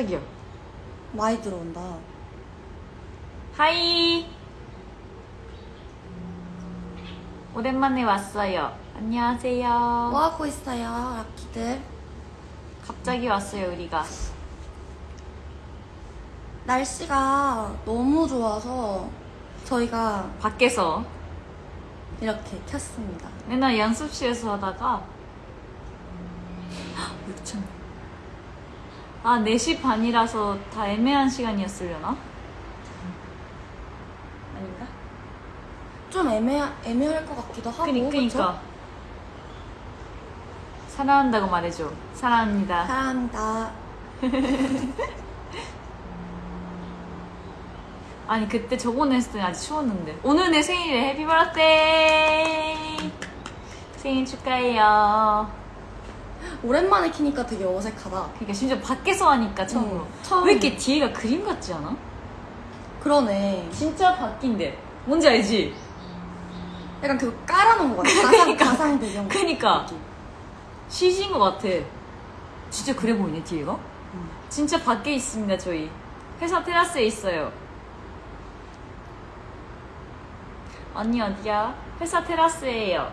깜짝이야. 많이 들어온다. 하이. 오랜만에 왔어요. 안녕하세요. 뭐 하고 있어요, 라키들? 갑자기 왔어요, 우리가. 날씨가 너무 좋아서 저희가 밖에서 이렇게 켰습니다. 맨날 연습실에서 하다가 6천. 아, 4시 반이라서 다 애매한 시간이었으려나? 아닌가? 좀 애매, 애매할 것 같기도 하고. 그니, 그니까. 사랑한다고 말해줘. 사랑합니다. 사랑합니다. 아니, 그때 저번에 했을 때 아직 추웠는데. 오늘 내 생일에 해피 버스데이! 생일 축하해요. 오랜만에 키니까 되게 어색하다. 그러니까 심지어 밖에서 하니까 처음으로. 응, 처음. 왜 이렇게 뒤에가 그림 같지 않아? 그러네. 진짜 바뀐데. 뭔지 알지? 약간 그거 깔아놓은 것 같아. 가상, 그러니까. 가상 배경. 그니까. CG인 것 같아. 진짜 그래 보이네, 뒤에가? 응. 진짜 밖에 있습니다, 저희. 회사 테라스에 있어요. 언니 어디야? 회사 테라스에요.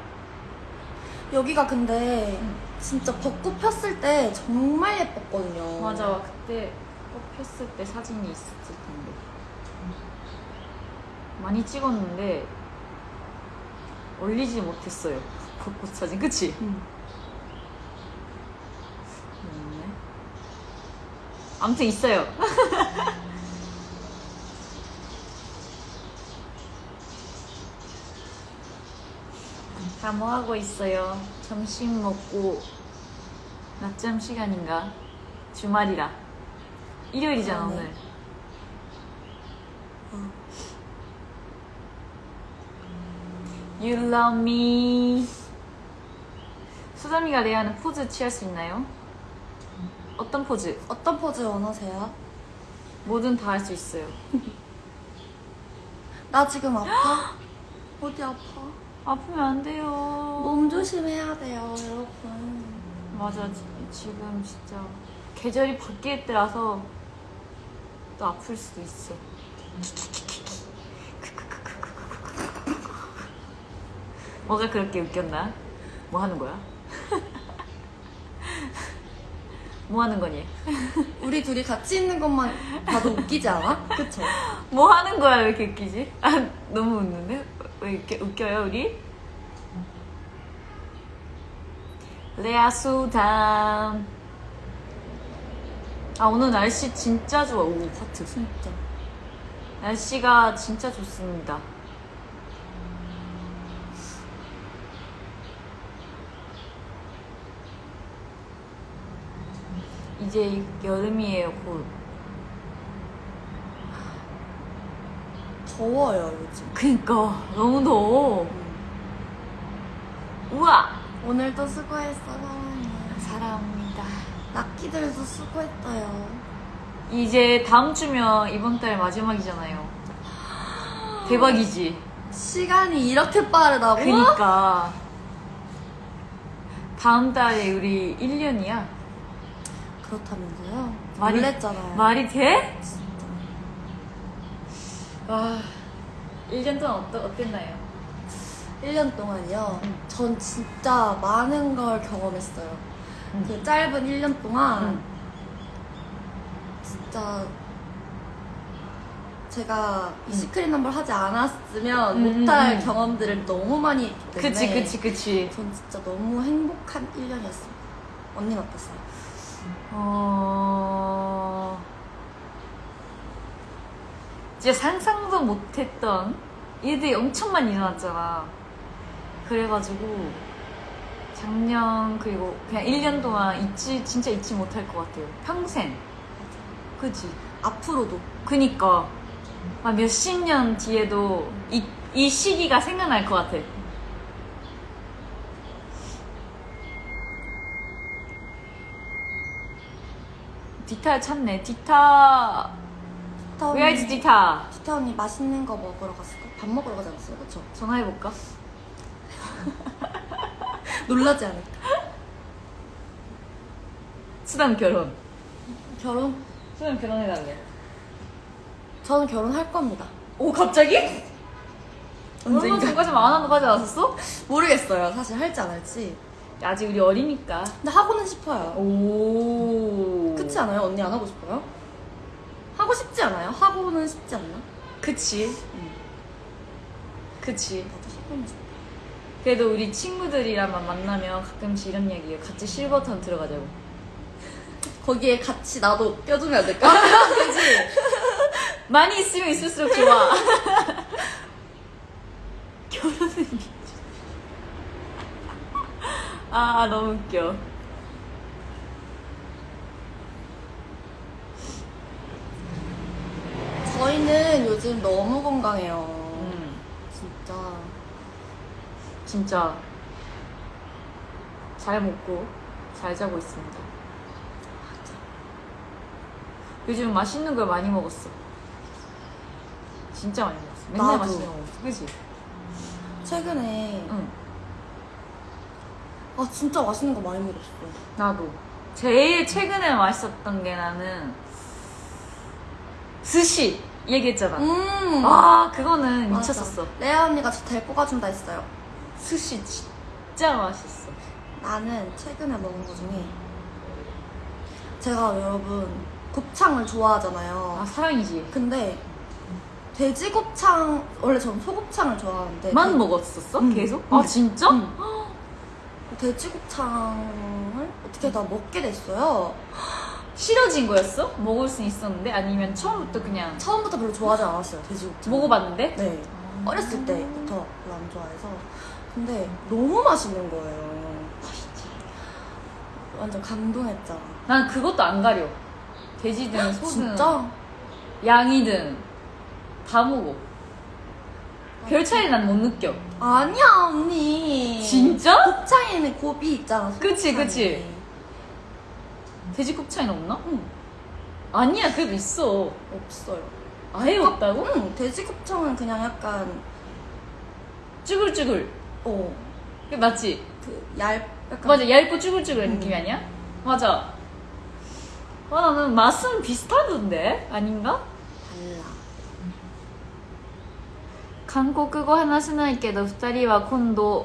여기가 근데 진짜 벚꽃 폈을 때 정말 예뻤거든요. 맞아, 그때 꽃 폈을 때 사진이 있었을 텐데. 많이 찍었는데, 올리지 못했어요. 벚꽃 사진, 그치? 응. 없네. 아무튼 있어요. 다 뭐 하고 있어요? 점심 먹고 낮잠 시간인가? 주말이라. 일요일이잖아 아, 네. 오늘. 어. You love me. 수담이가 레아는 포즈 취할 수 있나요? 어떤 포즈? 어떤 포즈 원하세요? 뭐든 다 할 수 있어요. 나 지금 아파? 어디 아파? 아프면 안 돼요. 몸 조심해야 돼요, 여러분. 맞아, 지- 지금 진짜 계절이 바뀔 때라서 또 아플 수도 있어. 뭐가 그렇게 웃겼나? 뭐 하는 거야? 뭐 하는 거니? 우리 둘이 같이 있는 것만 봐도 웃기지 않아? 그쵸? 뭐 하는 거야 왜 이렇게 웃기지? 아 너무 웃는데? 왜 이렇게 웃겨요 우리? 레아 수담 아 오늘 날씨 진짜 좋아 오 하트 진짜. 날씨가 진짜 좋습니다 이제 여름이에요 곧 더워요, 요즘. 그니까 너무 더워 우와 오늘도 수고했어, 사랑해. 사랑합니다 라키들도 수고했어요. 이제 다음 주면 이번 달 마지막이잖아요 대박이지 시간이 이렇게 빠르다고? 그니까 다음 달에 우리 1년이야 그렇다면서요? 말이- 놀랬잖아요. 말이 돼? 와 1년 동안 어떠, 어땠나요? 1년 동안이요. 응. 전 진짜 많은 걸 경험했어요. 응. 그 짧은 1년 동안 응. 진짜 제가 이 시크릿 넘버 하지 않았으면 음, 못할 음, 음. 경험들을 너무 많이 했기 때문에 그치 그치 그치 전 진짜 너무 행복한 1년이었어요. 언니는 어땠어요? 어... 진짜 상상도 못했던 일들이 엄청 많이 일어났잖아. 그래가지고 작년 그리고 그냥 1년 동안 잊지 진짜 잊지 못할 것 같아요. 평생. 그지? 앞으로도 그니까 아, 몇십 년 뒤에도 이, 이 시기가 생각날 것 같아. 디타를 찾네. 디타. 티타 언니, Where is 디타? 티타 언니 맛있는 거 먹으러 갔을까? 밥 먹으러 가지 않았어요? 그쵸? 전화해볼까? 놀라지 않을까? 수담 결혼. 결혼? 수영 결혼해달래. 저는 결혼할 겁니다. 오 갑자기? 언젠가 전까지 안 한다고 하지 않았었어? 모르겠어요. 사실 할지 안 할지. 아직 우리 어리니까. 근데 하고는 싶어요. 오. 그렇지 않아요? 언니 안 하고 싶어요? 싶지 않아요? 하고는 싶지 않나? 그치. 응. 그치. 나도 하고는 싶어. 그래도 우리 친구들이랑만 만나면 가끔씩 이런 얘기해요. 같이 실버턴 들어가자고. 거기에 같이 나도 껴주면 안 될까? 그치? 많이 있으면 있을수록 좋아. 결혼은 아 너무 웃겨. 저희는 요즘 너무 건강해요. 음, 진짜. 진짜 잘 먹고 잘 자고 있습니다. 요즘 맛있는 걸 많이 먹었어. 진짜 많이 먹었어. 맨날 나도. 맛있는 거 먹었어. 그치? 최근에 응. 아 진짜 맛있는 거 많이 먹었어. 나도 제일 최근에 맛있었던 게 나는 스시 얘기했잖아. 음. 아 그거는 맞아. 미쳤었어. 레아 언니가 저 데리고 가준다 했어요. 스시 진짜 맛있어. 나는 최근에 먹은 거 중에 제가 여러분 곱창을 좋아하잖아요. 아 사랑이지. 근데 돼지 곱창 원래 저는 소곱창을 좋아하는데 만 돼- 먹었었어? 응. 계속? 응. 아 진짜? 응. 돼지 곱창을 어떻게 다 먹게 됐어요. 싫어진 거였어? 먹을 수 있었는데 아니면 처음부터 그냥 처음부터 별로 좋아하지 않았어요 돼지 곱창. 먹어봤는데? 네. 어렸을 때부터 별로 안 좋아해서 근데 너무 맛있는 거예요. 맛있지. 완전 감동했잖아. 난 그것도 안 가려. 돼지든 소든 진짜? 양이든 다 먹어. 별 차이 난 못 느껴. 아니야 언니. 진짜? 곱창에는 곱이 있잖아. 그치. 그치. 돼지 곱창이 없나? 응. 아니야 그래도 있어. 없어요. 아예 없다고? 응. 돼지 곱창은 그냥 약간 쭈글쭈글. 어. 그 맞지? 그얇 약간 맞아 얇고 쭈글쭈글한 음. 느낌이 아니야? 맞아. 아 나는 맛은 비슷하던데 아닌가? 달라. 韓国語話せないけど2人は今度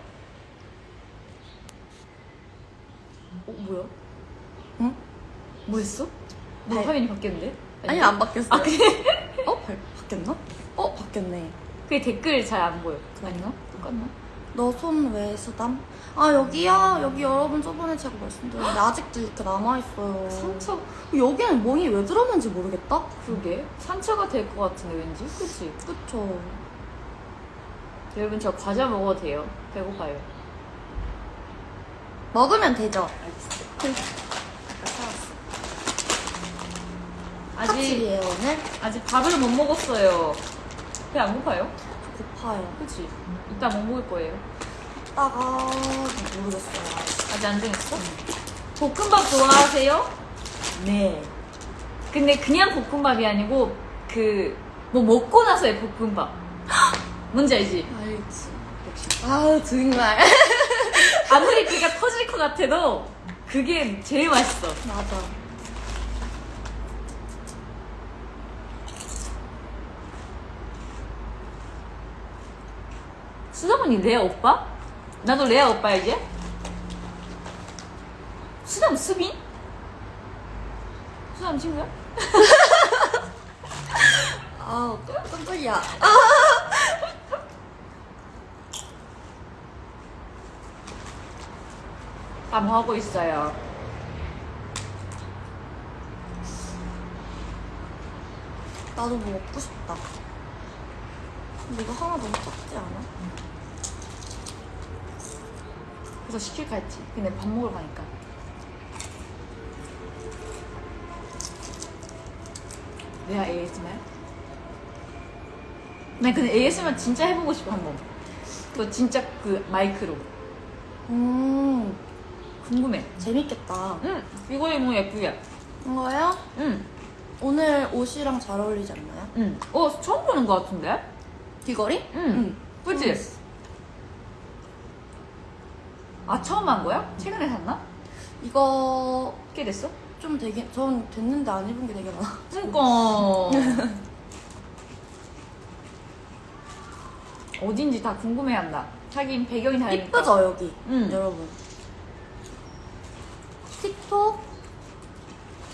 어 뭐야? 응? 뭐 했어? 너 네. 화면이 바뀌었는데? 아니 안 바뀌었어. 아 그래? 어? 바, 바뀌었나? 어 바뀌었네. 그게 댓글 잘 안 보여? 아닌가? 똑같나? 너 손 왜 수담? 아 여기야 여기 여러분 저번에 제가 말씀드렸는데 아직도 이렇게 남아 있어요. 상처 여기는 멍이 왜 들었는지 모르겠다. 그러게 상처가 될 것 같은데 왠지 그치? 그쵸. 여러분 저 과자 먹어도 돼요 배고파요 먹으면 되죠. 아직 파칠이에요 오늘. 아직 밥을 못 먹었어요 배 안 고파요? 저 고파요. 그치? 이따 뭐 먹을 거예요? 이따가 모르겠어요. 아직 안 정했어? 볶음밥 좋아하세요? 네. 근데 그냥 볶음밥이 아니고 그 뭐 먹고 나서의 볶음밥 뭔지 알지? 알지. 역시. 아 정말. 아무리 그가 터질 것 같아도 그게 제일 맛있어 맞아. 수담언니 레아 오빠? 나도 레아 오빠야 이제? 수담 수빈? 수담 친구야? 아 깜짝이야. 다뭐 하고 있어요? 나도 뭐 먹고 싶다. 근데 이거 하나 너무 작지 않아? 그래서 시킬까 했지 근데 밥 먹으러 가니까 내가 ASMR? 나 근데 ASMR 진짜 해보고 싶어 한번. 그 진짜 그 마이크로 음, 궁금해. 재밌겠다. 응, 이거 너무 예쁘게. 이거요? 응, 오늘 옷이랑 잘 어울리지 않나요? 응. 어 처음 보는 것 같은데? 귀걸이? 응. 그치? 음. 아 처음 한 거야? 최근에 샀나? 이거 꽤 됐어? 좀 되게, 전 됐는데 안 입은 게 되게 많아. 그니까 어딘지 다 궁금해한다. 자긴 배경이 다르니까. 이쁘죠, 여기? 응. 여러분. 틱톡?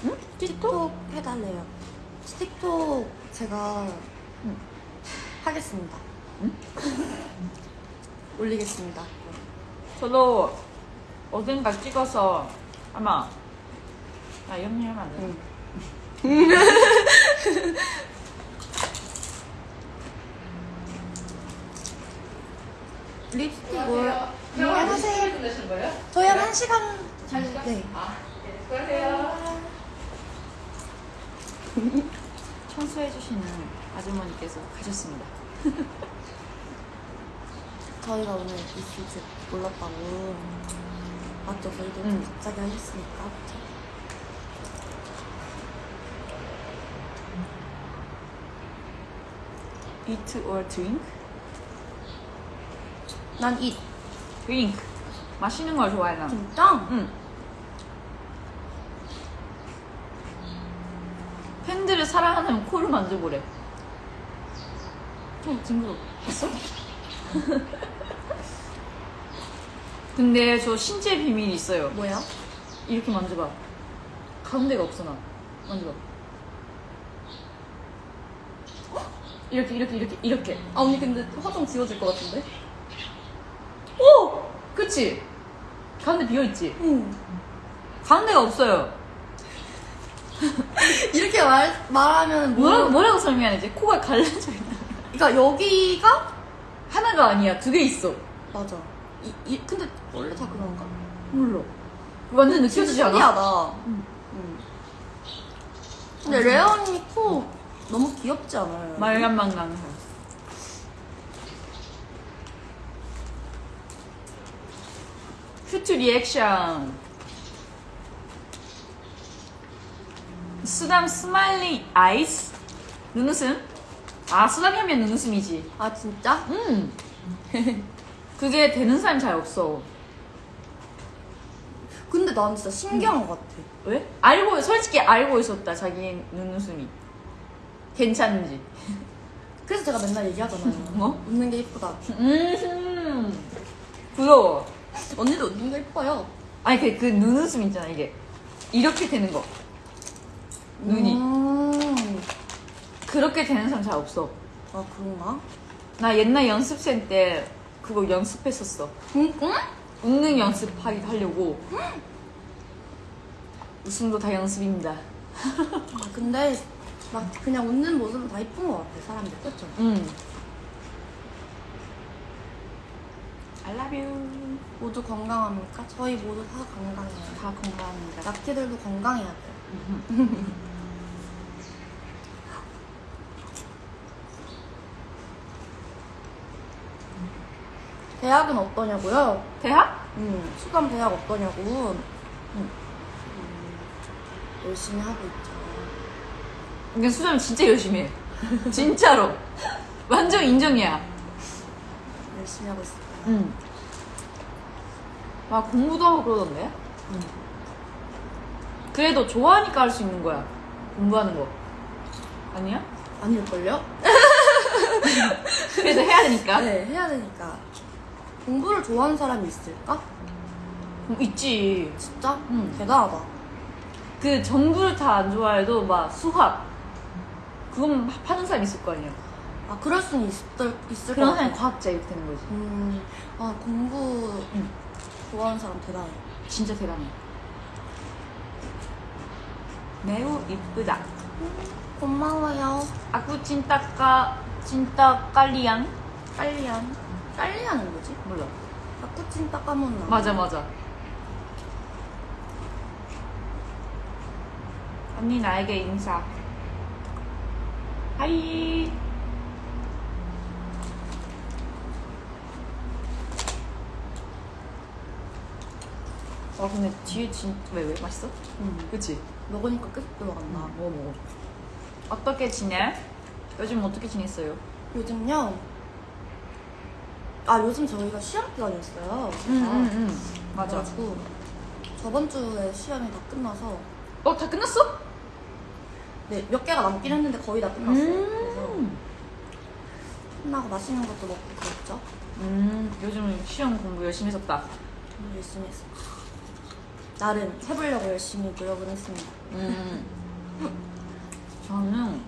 응? 틱톡 해달래요. 틱톡 제가 응. 하겠습니다. 응? 올리겠습니다. 저도 어딘가 찍어서 아마 아일 하면 안 돼. 응. 립스틱을 안녕하세요. 끝내신 거예요? 저희 한 1시간 시간? 네. 아, 네. 수고하세요. 청소해주시는 아주머니께서 가셨습니다. 저희가 오늘 줄 몰랐다고 맞죠? 저희도 응. 갑자기 하셨으니까 그쵸? Eat or drink? 난 이. drink. 마시는 걸 좋아해 난. 진짜? 응. 팬들을 사랑하면 코를 만져보래. 좀 징그러. 봤어? 근데 저 신체 비밀이 있어요. 뭐야? 이렇게 만져봐. 가운데가 없어 나. 만져봐. 이렇게 이렇게 이렇게 이렇게. 아 언니 근데 화장 지워질 것 같은데? 오! 그치? 가운데 비어있지? 응. 가운데가 없어요. 이렇게 말, 말하면 뭐라, 뭐 뭐라고 설명해야 되지? 코가 갈라져 있나? 그러니까 여기가 하나가 아니야. 두 개 있어. 맞아. 이, 이 근데 원래 다 그런가? 몰라. 완전 느껴지지 않아? 신기하다. 응. 응. 근데 레아 언니 코 너무 귀엽지 않아요? 말간망강. Cute reaction. 수담 smiley eyes? 눈웃음? 아, 수담이 하면 눈웃음이지. 아 진짜? 음. 그게 되는 사람이 잘 없어. 근데 난 진짜 신기한 것 같아. 왜? 알고, 솔직히 알고 있었다, 자기 눈웃음이. 괜찮은지. 그래서 제가 맨날 얘기하잖아요. 뭐? 웃는 게 이쁘다. 음. 부러워. 언니도 게 이뻐요. 아니, 그, 그 눈웃음 있잖아, 이게. 이렇게 되는 거. 눈이. 음. 그렇게 되는 사람 잘 없어. 아 그런가? 나 옛날 연습생 때 그거 연습했었어. 응? 응? 웃는 연습하기 하려고. 웃음도 다 연습입니다. 아, 근데 막 그냥 웃는 모습은 다 이쁜 것 같아 사람들 그렇죠? 음. You. 모두 건강합니까? 저희 모두 다 건강해요. 다 건강합니다. 낙티들도 건강해야 돼요. 대학은 어떠냐고요? 대학? 음, 수감 대학 어떠냐고. 음, 열심히 하고 있죠. 근데 수정 진짜 열심히 해. 진짜로. 완전 인정이야. 열심히 하고 있습니다. 응. 막 공부도 하고 그러던데? 그래도 좋아하니까 할 수 있는 거야. 공부하는 거. 아니야? 아닐걸요? 그래도 해야 되니까. 네, 해야 되니까. 공부를 좋아하는 사람이 있을까? 음, 있지. 진짜? 응. 대단하다. 그 전부를 다 안 좋아해도 막 수학. 그건 파는 사람 있을 거 아니야. 아, 그럴 수는 있을, 있을 것 그런 같아. 사람이 과학자 이렇게 되는 거지. 음, 아, 공부 응. 좋아하는 사람 대단해. 진짜 대단해. 매우 이쁘다. 고마워요. 아구 찐따까 찐따 깔리양? 깔리안. 깔리안은 뭐지? 몰라. 아쿠친 따까몬나. 맞아 맞아. 언니 나에게 인사. 하이. 와 근데 뒤에 진짜 왜왜 맛있어? 음. 그치? 먹으니까 계속 들어간다. 먹어 먹어. 어떻게 지내? 요즘 어떻게 지냈어요? 요즘요. 아 요즘 저희가 시험 기간이었어요. 응 맞아. 그래가지고 저번 주에 시험이 다 끝나서 어 다 끝났어? 네 몇 개가 남긴 했는데 거의 다 끝났어요. 그래서 음. 끝나고 맛있는 것도 먹고 그랬죠. 음 요즘 시험 공부 열심히 했었다. 오늘 열심히 했어. 나름 해보려고 열심히 노력을 했습니다. 음. 저는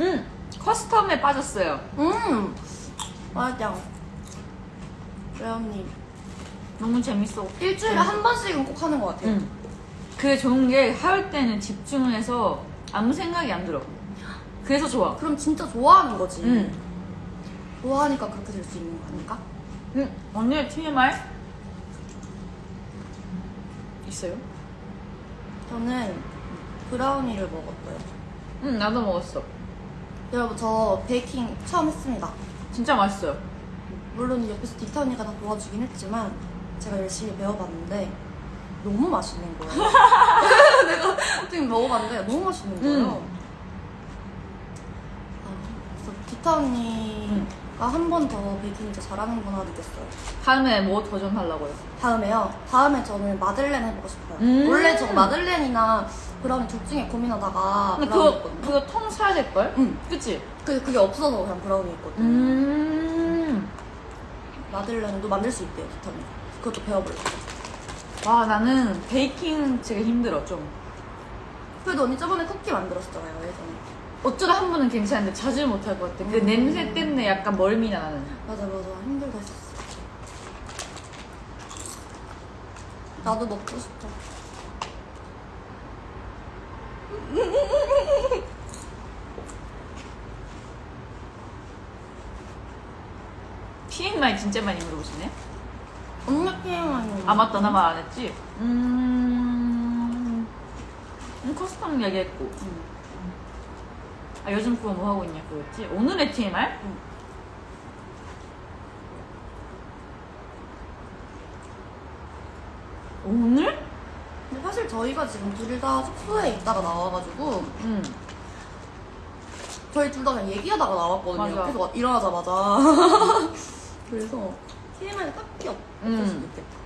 음 커스텀에 빠졌어요. 음 맞아. 레언님 너무 재밌어. 일주일에 음. 한 번씩은 꼭 하는 것 같아요. 응. 그게 좋은 게 할 때는 집중을 해서 아무 생각이 안 들어. 그래서 좋아. 그럼 진짜 좋아하는 거지. 응. 좋아하니까 그렇게 될 수 있는 거 아닐까? 응. 언니의 TMI 있어요? 저는 브라우니를 먹었어요. 응, 나도 먹었어. 여러분 저 베이킹 처음 했습니다. 진짜 맛있어요. 물론 옆에서 디타 언니가 다 도와주긴 했지만 제가 열심히 배워봤는데 너무 맛있는 거예요. 내가 어떻게 먹어봤는데 너무 맛있는 거예요. 음. 아, 그래서 디타 언니 가한번 더 베이킹 진짜 잘하는구나 느꼈어요. 다음에 뭐 도전 하려고요? 다음에요. 다음에 저는 마들렌 해보고 싶어요. 음. 원래 저 마들렌이나 브라우니 둘 중에 고민하다가 근데 그거, 했거든요. 그거 통 사야 될걸? 응. 그치? 그, 그게 없어서 그냥 브라우니 했거든요. 음. 마들렌도 만들 수 있대요, 언니가. 그것도 배워보려고. 와, 나는 베이킹 되게 힘들어, 좀. 그래도 언니 저번에 쿠키 만들었잖아요, 예전에. 어쩌다 한 번은 괜찮은데 자주 못할 것 같아. 그 음. 냄새 때문에 약간 멀미나 나는. 맞아, 맞아. 힘들다 했었어. 나도 먹고 싶어. TMI 진짜 많이 물어보시네. 언니 TMI. 아 맞다 나 말 안 했지. 음, 음 custom 얘기했고. 응. 아 요즘 그거 뭐 하고 있냐 그거였지. 오늘의 TMI? 응. 오늘? 근데 사실 저희가 지금 둘 다 숙소에 있다가 나와가지고 응. 저희 둘 다 그냥 얘기하다가 나왔거든요. 맞아. 그래서 와- 일어나자마자. 그래서 TMI는 딱히 없- 없을 음. 수도 있겠다.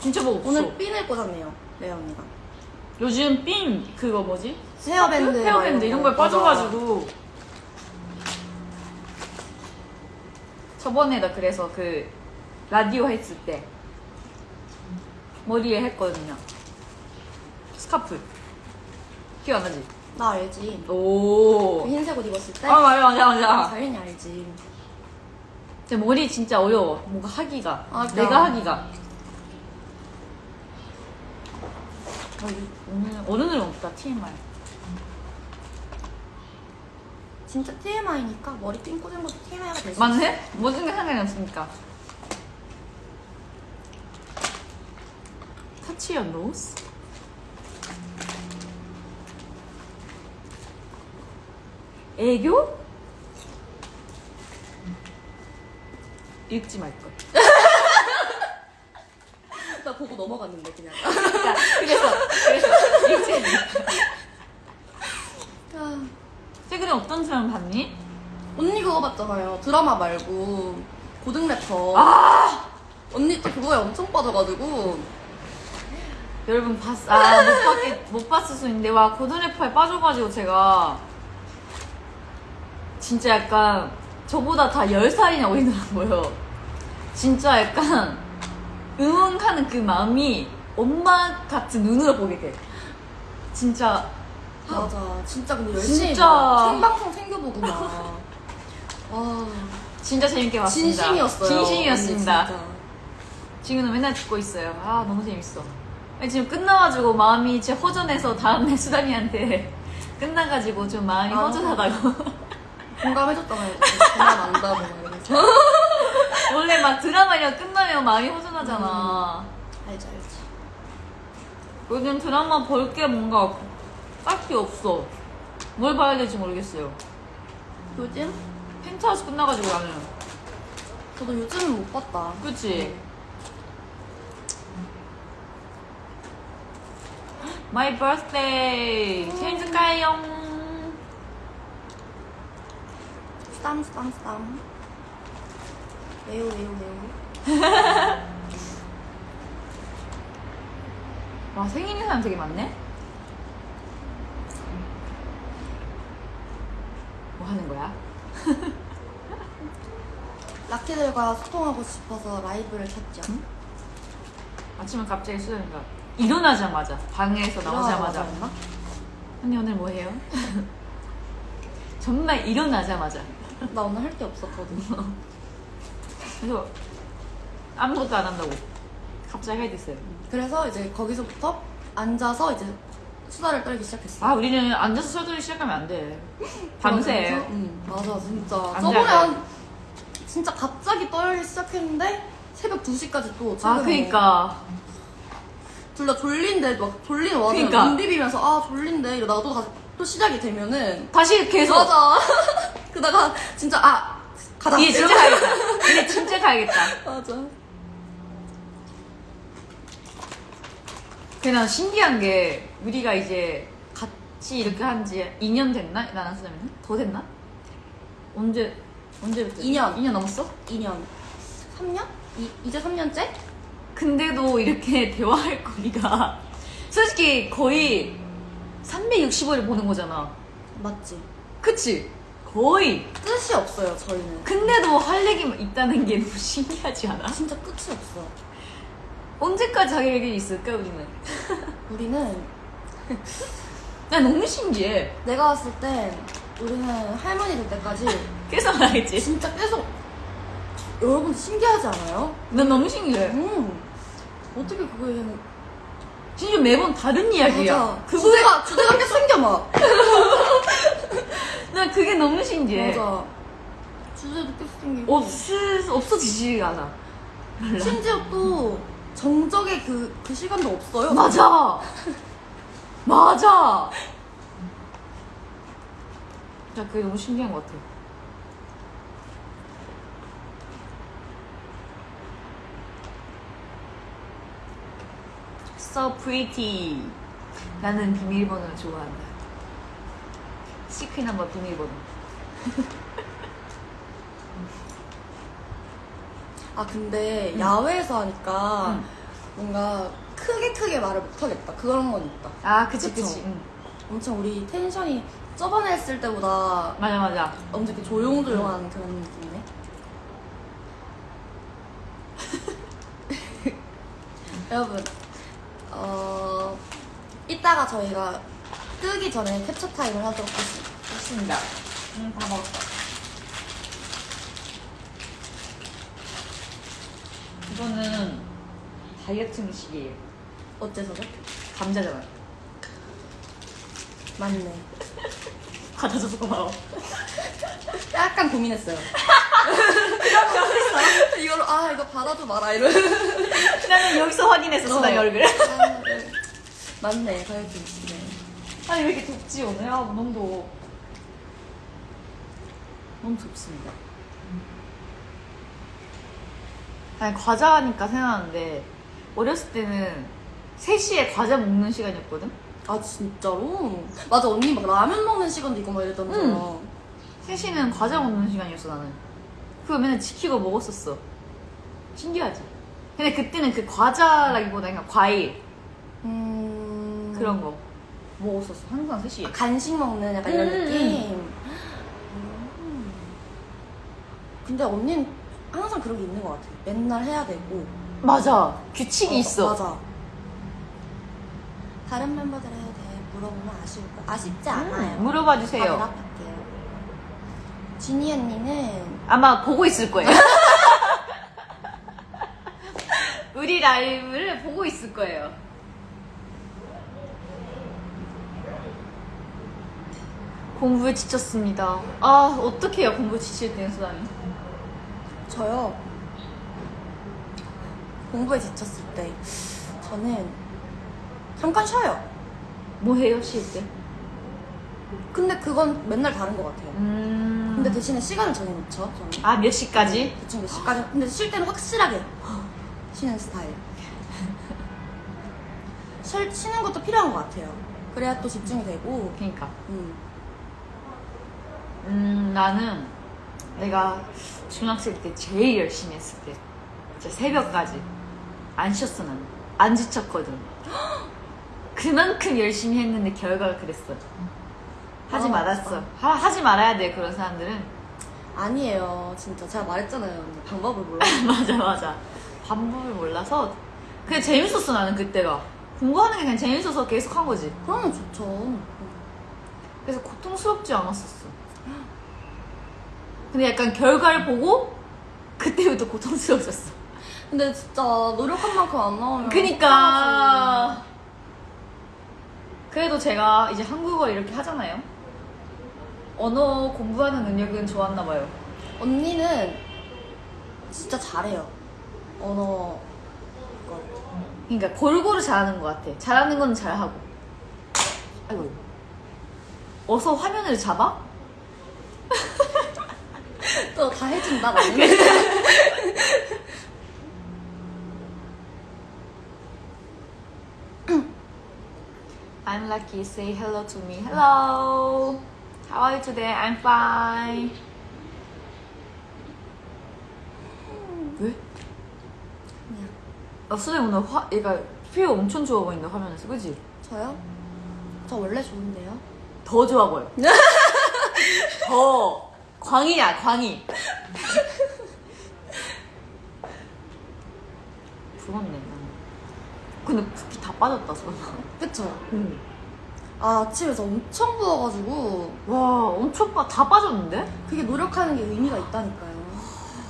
진짜 뭐 없어. 오늘 핀을 꽂았네요, 레아 언니가. 요즘 핀 그거 뭐지? 헤어밴드. 헤어밴드 이런 거에. 빠져가지고. 저번에 나 그래서 그 라디오 했을 때 머리에 했거든요. 스카프. 기억 안 나지? 나 알지. 오. 그 흰색 옷 입었을 때. 아 맞아 맞아 맞아. 당연히 알지. 근데 머리 진짜 어려워. 뭔가 하기가. 아. 내가 하기가. 어, 이- 오늘 오늘은 없다 TMI. 진짜 TMI니까 머리 핀 꽂은 것도 TMI가 될수 있어. 맞네? 모든 게 상관이 없으니까. Touch your nose. 애교? 읽지 말걸. 나 보고 넘어갔는데 그냥. 그러니까 그래서 그래서 말걸. 아, 최근에 어떤 사람 봤니? 언니 그거 봤잖아요. 드라마 말고 고등 래퍼. 아 언니 또 그거에 엄청 빠져가지고 여러분 봤, 아, 못 봤겠, 못 봤을 수 있는데, 와, 고든래퍼에 빠져가지고 제가, 진짜 약간, 저보다 다 10살이나 어리더라고요. 진짜 약간, 응원하는 그 마음이 엄마 같은 눈으로 보게 돼. 진짜, 맞아. 진짜 근데 열심히 진짜. 막 생방송 챙겨보고 막. 와. 진짜 재밌게 봤습니다. 진심이었어요. 진심이었습니다. 언니 진짜. 지금은 맨날 듣고 있어요. 아, 너무 재밌어. 아니, 지금 끝나가지고 마음이 진짜 허전해서 다음에 수담이한테 끝나가지고 좀 마음이 아. 허전하다고. 공감해줬잖아요. 그만 안다고 막 이러면서. 원래 막 드라마가 끝나면 마음이 허전하잖아. 알지 알지. 요즘 드라마 볼 게 뭔가 딱히 없어. 뭘 봐야 될지 모르겠어요. 요즘? 펜트하우스 끝나가지고 나는. 저도 요즘은 못 봤다. 그치? My birthday! 생일 축하해요! 스탐, 스탐. 왜요, 왜요, 왜요? 와, 생일인 사람 되게 많네? 뭐 하는 거야? 라키들과 소통하고 싶어서 라이브를 켰죠. 아침에 갑자기 수연이가 일어나자마자 방에서 나오자마자 일어나자마자 언니 오늘 뭐 해요? 정말 일어나자마자 나 오늘 할 게 없었거든. 그래서 아무것도 안 한다고 갑자기 하게 됐어요 그래서 이제 거기서부터 앉아서 이제 수다를 떨기 시작했어. 아 우리는 앉아서 서두를 시작하면 안 돼 밤새 응, 맞아, 진짜. 안 저번에 돼. 한, 진짜 갑자기 떨기 시작했는데 새벽 2시까지 또 아 그니까 둘 다 졸린데 막 졸리는 와서 그니까. 눈 비비면서 아 졸린데 이러다가 또, 다시- 또 시작이 되면은 다시 계속 맞아. 그다가 진짜 아 가자. 얘 진짜. 가야겠다 얘 진짜 가야겠다 맞아. 그냥 신기한 게 우리가 이제 같이 이렇게 한 지 2년 됐나? 나랑 수자매는? 더 됐나? 언제 언제부터? 2년. 2년 넘었어? 2년. 3년? 이, 이제 3년째? 근데도 이렇게 대화할 거리가 솔직히 거의 365일 보는 거잖아. 맞지. 그치? 거의. 끝이 없어요 저희는. 근데도 할 얘기 있다는 게 너무 신기하지 않아? 진짜 끝이 없어. 언제까지 자기 얘기 있을까 우리는? 우리는 나 너무 신기해. 내가 왔을 땐 우리는 할머니 될 때까지 계속 하겠지. 진짜 계속 여러분 신기하지 않아요? 난 너무 신기해. 음. 어떻게 그거에는 진짜 매번 다른 이야기야. 맞아. 그거 주제가 주제가 계속 생겨 막. 난 그게 너무 신기해. 맞아. 주제도 계속 생기고. 없 없어지지가 않아. 몰라. 심지어 또 정적의 그, 그 시간도 없어요. 맞아. 맞아. 나 그게 너무 신기한 것 같아. So pretty. 나는 비밀번호를 좋아한다. 시크릿 넘버 비밀번호. 아 근데 야외에서 하니까 응. 뭔가 크게 크게 말을 못하겠다. 그런 건 있다. 아, 그치, 그쵸? 그치. 응. 엄청 우리 텐션이 저번에 했을 때보다 맞아, 맞아. 엄청 이렇게 조용조용한 그런 느낌이네. 여러분, 어, 이따가 저희가 뜨기 전에 캡처 타임을 하도록 하겠습니다. 좋습니다. 응, 다 먹었어. 이거는 다이어트 음식이에요. 어째서죠? 감자잖아. 맞네. 받아줘서 고마워. 약간 고민했어요. 이걸로 아 이거 받아줘 마라 이런. 나는 여기서 확인했었어, 나 어. 얼굴. 아, 네. 맞네 다이어트 음식이네. 아니, 왜 이렇게 덥지, 오늘? 아, 더워. 너무 덥습니다. 아니, 과자 하니까 생각나는데, 어렸을 때는 3시에 과자 먹는 시간이었거든? 아 진짜로? 맞아 언니 막 라면 먹는 시간도 있고 막 이랬다면서요. 3시는 과자 먹는 시간이었어, 나는. 그거 맨날 지키고 먹었었어. 신기하지? 근데 그때는 그 과자라기보다 그냥 과일, 음 그런 거 먹었었어. 항상 3시에. 간식 먹는 약간 이런 음, 느낌. 음. 근데 언니는 항상 그런 게 있는 것 같아. 맨날 해야 되고. 맞아. 규칙이 어, 있어. 맞아. 다른 멤버들에 대해 물어보면 아쉬울 거 아쉽지 않아요. 음, 물어봐 다 주세요. 대답할게요. 지니 언니는 아마 보고 있을 거예요. 우리 라이브를 보고 있을 거예요. 공부에 지쳤습니다. 아, 어떡해요, 공부에 지칠 때는 수담이. 저요 공부에 지쳤을 때 저는 잠깐 쉬어요. 뭐 해요, 쉴 때? 근데 그건 맨날 다른 것 같아요. 음. 근데 대신에 시간을 정해놓죠. 저는. 아, 몇 시까지? 대충 몇 시까지. 근데 쉴 때는 확실하게 쉬는 스타일. 쉴, 쉬는 것도 필요한 것 같아요. 그래야 또 집중이 되고. 그니까. 음. 음, 나는 내가 중학생 때 제일 열심히 했을 때. 진짜 새벽까지. 안 쉬었어, 나는. 안 지쳤거든. 그만큼 열심히 했는데 결과가 그랬어. 하지 아, 말았어. 하, 하지 말아야 돼, 그런 사람들은. 아니에요. 진짜 제가 말했잖아요. 방법을 몰라. 맞아, 맞아. 방법을 몰라서. 그냥 재밌었어, 나는 그때가. 공부하는 게 그냥 재밌어서 계속 한 거지. 그러면 좋죠. 그래서 고통스럽지 않았었어. 근데 약간 결과를 보고 그때부터 고통스러워졌어. 근데 진짜 노력한 만큼 안 나오면. 그니까. 그래도 제가 이제 한국어 이렇게 하잖아요. 언어 공부하는 능력은 좋았나 봐요. 언니는 진짜 잘해요. 언어. 거. 그러니까 골고루 잘하는 것 같아. 잘하는 건 잘하고. 아이고. 어서 화면을 잡아? 또다 해준다, 나는. I'm lucky. Say hello to me. Hello. How are you today? I'm fine. 왜? 그냥. 아, 선생님 오늘 화, 얘가 피부 엄청 좋아 보인다, 화면에서. 그지? 저요? 저 원래 좋은데요? 더 좋아 보여. 더. 광이야, 광이. 부럽네, 나는. 근데 붓기 다 빠졌다, 손. 그쵸? 응. 아, 아침에서 엄청 부어가지고, 와, 엄청 빠, 다 빠졌는데? 그게 노력하는 게 의미가 있다니까요.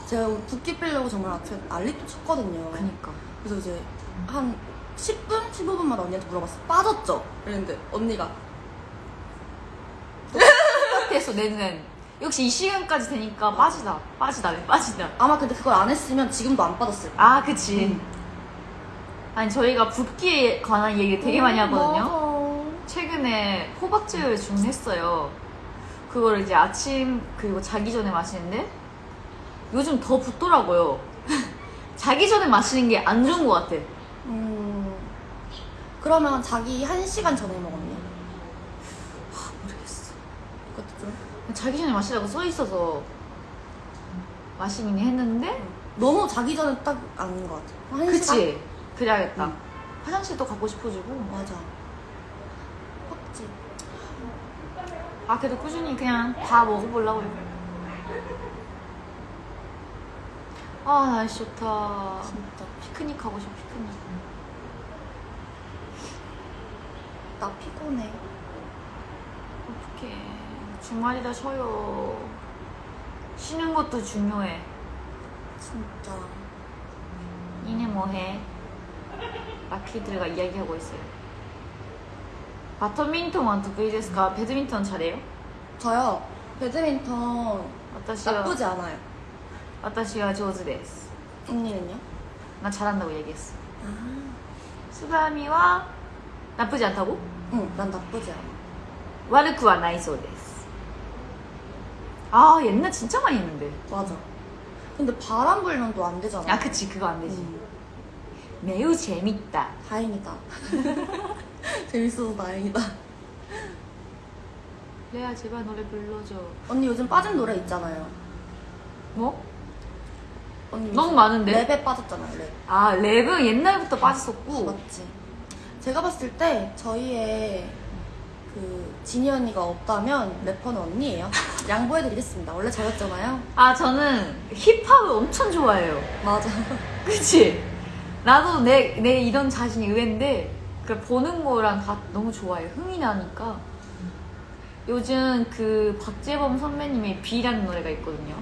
제가 붓기 빼려고 정말 아침에 난리도 쳤거든요. 그니까. 그래서 이제 한 10분? 15분마다 언니한테 물어봤어. 빠졌죠? 이랬는데 언니가 똑같았어, 내 눈엔. 역시 이 시간까지 되니까 빠지다. 빠지다, 왜 빠지다. 아마 근데 그걸 안 했으면 지금도 안 빠졌을 거야. 아, 그치. 아니, 저희가 붓기에 관한 얘기 되게 많이 하거든요. 최근에 호박즙을 주문했어요. 그걸 이제 아침 그리고 자기 전에 마시는데 요즘 더 붓더라고요. 자기 전에 마시는 게 안 좋은 것 같아. 음. 그러면 자기 한 시간 전에 먹었냐? 모르겠어. 그것도 좀. 자기 전에 마시라고 써 있어서 마시긴 했는데 너무 자기 전에 딱 아닌 것 같아. 한 시간? 그치? 그래야겠다. 응. 화장실도 가고 싶어지고 맞아. 확지. 아 그래도 꾸준히 그냥 다 먹어보려고요. 아 날씨 좋다. 진짜. 피크닉 가고 싶어 피크닉. 나 피곤해. 어떡해. 주말이다 쉬어요. 쉬는 것도 중요해. 진짜. 니네 뭐해? 라키들과 이야기하고 있어요. 바드민턴 완得意ですか? 배드민턴 잘해요? 저요. 배드민턴 私は 나쁘지 않아요. 私は上手です. 언니는요? 나 잘한다고 얘기했어. 아. 수담이와 나쁘지 않다고? 응, 난 나쁘지 않아. 悪くはないそうです. 아 옛날 진짜 많이 했는데. 맞아. 근데 바람 불면 또 안 되잖아. 아 그치 그거 안 되지. 음, 매우 재밌다. 다행이다. 재밌어서 다행이다. 레아 제발 노래 불러줘. 언니 요즘 빠진 노래 있잖아요. 뭐? 언니 너무 많은데? 랩에 빠졌잖아요, 랩. 아 랩은 옛날부터 빠졌었고. 맞지? 제가 봤을 때 저희의 그 지니 언니가 없다면 래퍼는 언니예요. 양보해드리겠습니다. 원래 저였잖아요. 아 저는 힙합을 엄청 좋아해요. 맞아. 그치? 나도 내, 내 이런 자신이 의외인데 그 보는 거랑 다 너무 좋아해. 흥이 나니까. 요즘 그 박재범 선배님의 비라는 노래가 있거든요.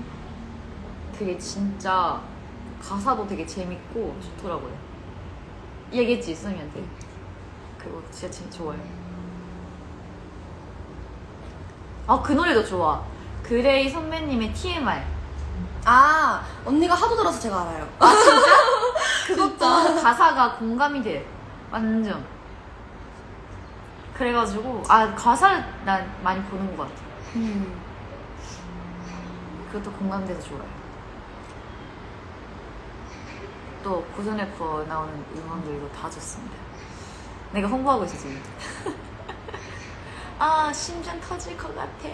그게 진짜 가사도 되게 재밌고 좋더라고요. 얘기했지, 쌤이한테. 그거 진짜 진짜 좋아요. 아, 그 노래도 좋아. 그레이 선배님의 TMI. 아, 언니가 하도 들어서 제가 알아요. 그것도 가사가 공감이 돼. 완전. 그래가지고 아 가사를 난 많이 보는 것 같아. 음. 그것도 공감돼서 좋아요. 또 고전 래퍼 나오는 음원들도 다 좋습니다. 내가 홍보하고 있어 지금. 아 심장 터질 것 같아.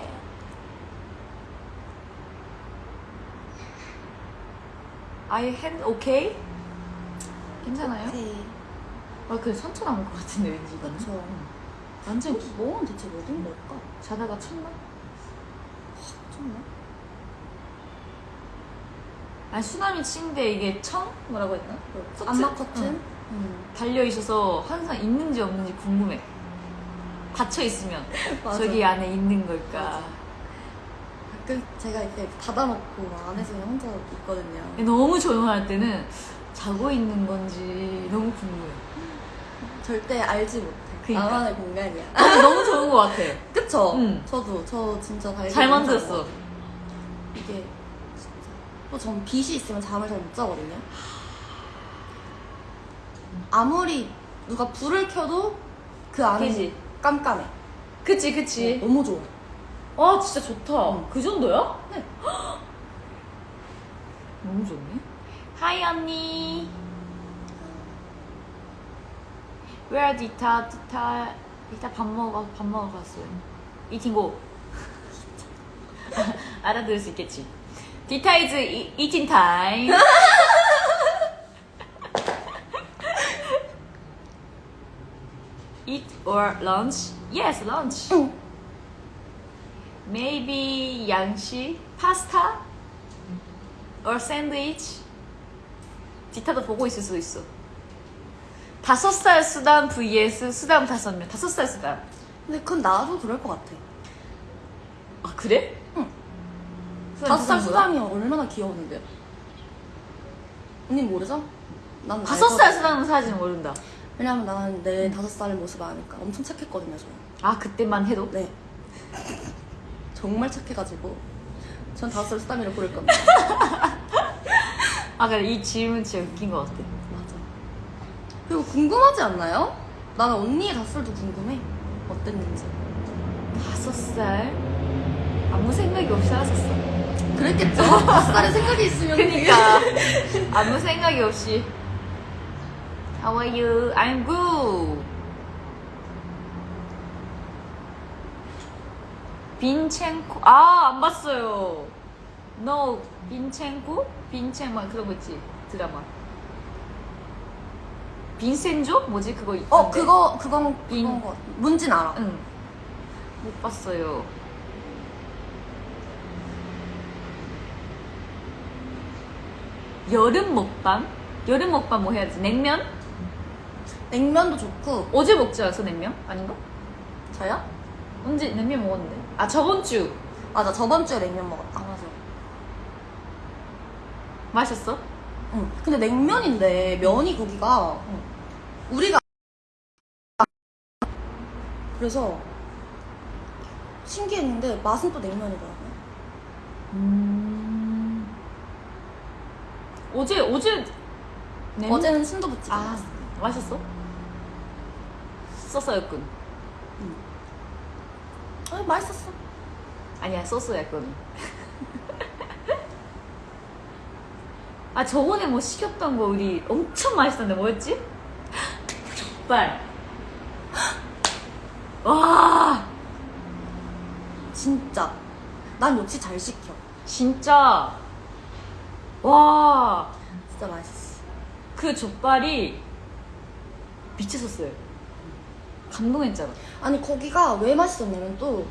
I hand okay? 괜찮아요? 네. 아, 그 선처 나올 것 같은데 왠지 이거는. 그쵸. 응. 완전 기- 뭐는 대체 뭐든 걸까? 자다가 쳤나? 정말? 아니 수남이 친데 이게 청? 뭐라고 했나? 커튼? 안마 커튼? 응. 음. 달려 있어서 항상 있는지 없는지 궁금해. 닫혀 있으면 맞아. 저기 안에 있는 걸까? 맞아. 가끔 제가 이렇게 닫아놓고 안에서 그냥 혼자 있거든요. 너무 조용할 때는 자고 있는 건지 너무 궁금해. 절대 알지 못해. 그니까. 나만의 공간이야. 너무, 너무 좋은 것 같아. 그쵸? 응. 저도 저 진짜 잘 만들었어. 이게 진짜 또전 빛이 있으면 잠을 잘 못 자거든요. 아무리 누가 불을 켜도 그 안에? 깜깜해. 그치 그치. 너무 좋아. 아 진짜 좋다. 응. 그 정도야? 네. 너무 좋네. Hi 언니. Where 디타 디타 디타 밥 먹어 밥 먹으러 갔어요. eating go. 알아들을 수 있겠지. 디타 is eating time. Eat or lunch? Yes, lunch. 응. Maybe 양식, 파스타, or sandwich. 디타도 보고 있을 수도 있어. 다섯 살 수담 vs 수담 다섯 명. 다섯 살 수담. 근데 그건 나도 그럴 것 같아. 아 그래? 응. 다섯 살? 수담이 얼마나 귀여웠는데요? 언니 모르죠? 난 다섯 살. 수담은 사실 모른다. 왜냐면 나는 내 다섯 살의 모습을 아니까 엄청 착했거든요, 저. 아 그때만 해도? 네. 정말 착해가지고 전 다섯 살 수담이를 고를 겁니다. 아 그래 이 질문 진짜 웃긴 것 같아. 맞아. 그리고 궁금하지 않나요? 나는 언니의 다섯 살도 궁금해. 어땠는지. 다섯 살 아무 생각이 없이 살았었어. 그랬겠죠? 다섯 살에 생각이 있으면. 그니까 아무 생각이 없이 How are you? I'm good. 빈첸코 아 안 봤어요. No 빈첸코 빈첸 막 그런 거 있지 드라마. 빈센조 뭐지 그거 있던데. 어, 그거, 그건, 인- 그건 거 같아. 뭔진 알아. 응. 못 봤어요. 여름 먹방? 여름 먹방 뭐 해야지? 냉면? 냉면도 좋고. 어제 먹지 않았어 냉면? 아닌가? 저요? 언제 냉면 먹었는데? 아 저번 주. 맞아, 저번 주에 냉면 먹었다. 맞아. 맛있었어? 응. 근데 냉면인데 면이 거기가 응. 우리가 그래서 신기했는데 맛은 또 냉면이더라고요. 음. 어제 어제 냉면? 어제는 순두부찌개 아 먹었어. 맛있어? 소스였 군. 어, 맛있었어. 아니야 소스였군. 아 저번에 뭐 시켰던 거 우리 엄청 맛있었는데 뭐였지? 족발. 와 진짜. 난 역시 잘 시켜. 진짜 와. 진짜 맛있어. 그 족발이 미쳤었어요. 감동했잖아. 아니 거기가 왜 맛있었냐면 또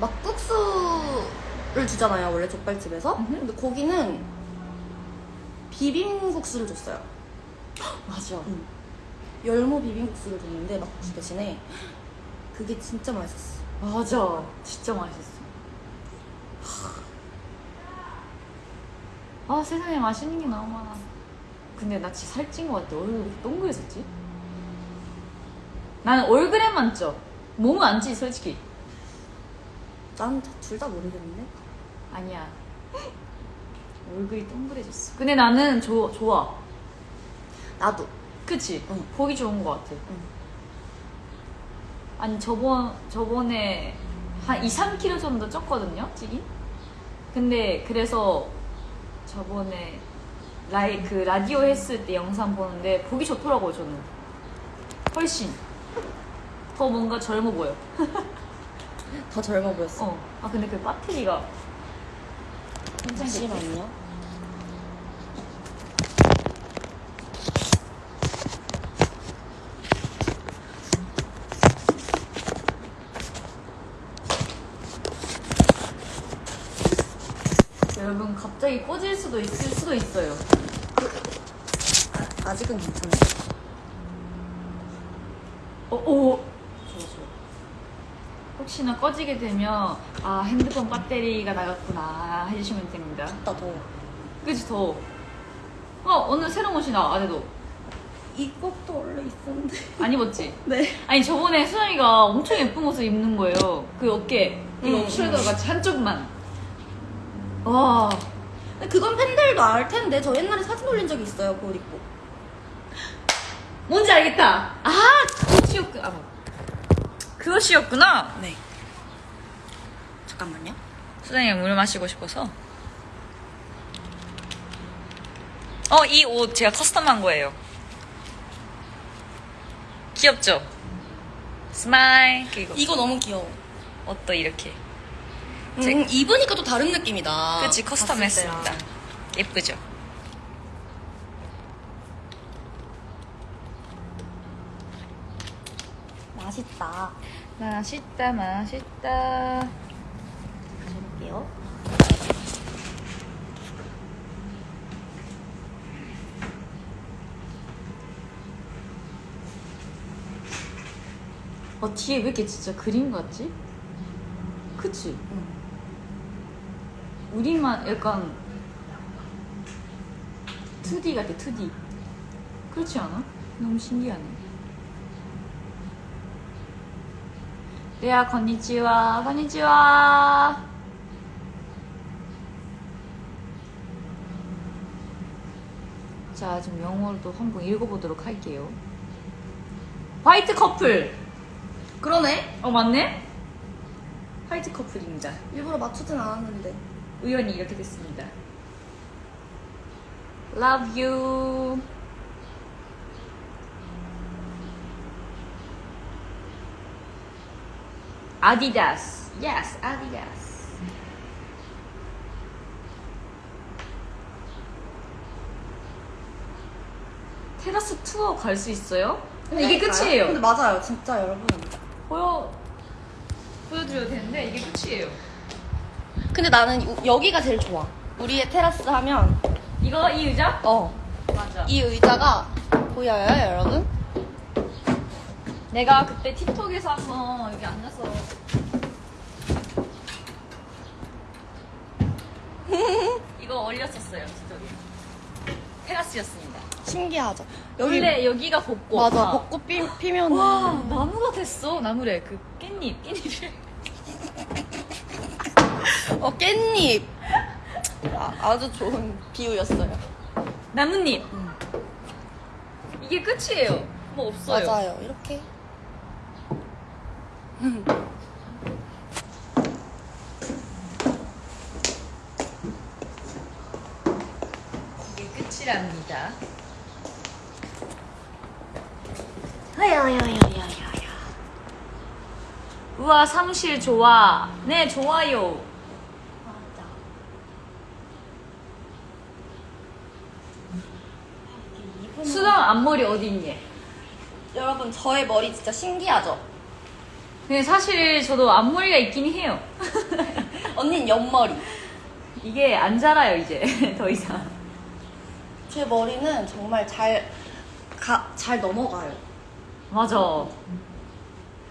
막국수를 주잖아요 원래 족발집에서. 음흠. 근데 거기는 비빔국수를 줬어요. 맞아. 열무 비빔국수를 줬는데 막국수 대신에 그게 진짜 맛있었어. 맞아. 진짜 맛있었어. 아 세상에 맛있는 게 너무 많아. 근데 나 진짜 살찐 것 같아. 얼굴이 동그래졌지? 나는 얼굴에만 쪄. 몸은 안 찌, 솔직히. 난 둘 다 모르겠는데. 아니야. 얼굴이 동그래졌어. 근데 나는 조, 좋아. 나도. 그치? 응. 보기 좋은 것 같아. 아니 저번 저번에 한 2, 3kg 정도 쪘거든요 찌긴 근데 그래서 저번에 라이 그 라디오 했을 때 영상 보는데 보기 좋더라고요 저는 훨씬 더 뭔가 젊어 보여 더 젊어 보였어. 어. 아 근데 그 배터리가 괜찮겠지? 잠시만요. 여러분 갑자기 꺼질 수도 있을 수도 있어요 아, 아직은 괜찮아. 어, 오 좋아. 혹시나 꺼지게 되면 아 핸드폰 배터리가 나갔구나 해주시면 됩니다 나 더워. 그치 더워 어 오늘 새로운 옷이 나 안에도 이 꼭도 원래 있었는데. 안 입었지? 네. 아니 저번에 수정이가 엄청 예쁜 옷을 입는 거예요 그 어깨 이거 음, 숄더 음. 같이 한쪽만 와 근데 그건 팬들도 알 텐데 저 옛날에 사진 올린 적이 있어요. 그 옷 입고. 뭔지 알겠다 아 그것이었구나 아, 뭐. 그것이었구나 네. 잠깐만요. 수정이가 물 마시고 싶어서 어 이 옷 제가 custom한 거예요 귀엽죠? smile 그리고 이거 너무 귀여워. 옷도 이렇게 음, 입으니까 또 다른 느낌이다. 그치 커스텀했습니다. 예쁘죠? 맛있다. 맛있다 맛있다 가져볼게요. 어 뒤에 왜 이렇게 진짜 그림 같지? 그치? 응. 우리만 약간 2D 같아 2D 그렇지 않아? 너무 신기하네 레아 건니치와 건니치와 자 지금 영어로도 한번 읽어보도록 할게요 화이트 커플 그러네. 어 맞네? 화이트 커플입니다 일부러 맞추진 않았는데. 우연히 이렇게 됐습니다. Love you. 아디다스. Yes, 아디다스. 테라스 투어 갈 수 있어요? 이게 끝이에요. 근데 맞아요. 진짜 여러분. 보여 보여드려도 되는데 이게 끝이에요. 근데 나는 이- 여기가 제일 좋아. 우리의 테라스 하면 이거 이 의자? 어. 맞아. 이 의자가 보여요, 여러분? 내가 그때 틱톡에서 한번 여기 앉아서 이거 올렸었어요 틱톡에 테라스였습니다 신기하죠. 여기 원래 여기가 벚꽃 맞아. 아. 벚꽃 피, 피면 와 나무가 됐어 나무래 그 깻잎 깻잎을 어 깻잎. 아, 아주 좋은 비유였어요. 나뭇잎 음. 이게 끝이에요 뭐 없어요 맞아요. 이렇게 끝이랍니다 야야야야야야. 우와 사무실 좋아 네 좋아요 맞아. 수정 앞머리 어디 있니? 여러분 저의 머리 진짜 신기하죠? 근데 사실 저도 앞머리가 있긴 해요 언닌 옆머리. 이게 안 자라요 이제 더 이상 제 머리는 정말 잘, 가, 잘 넘어가요. 맞아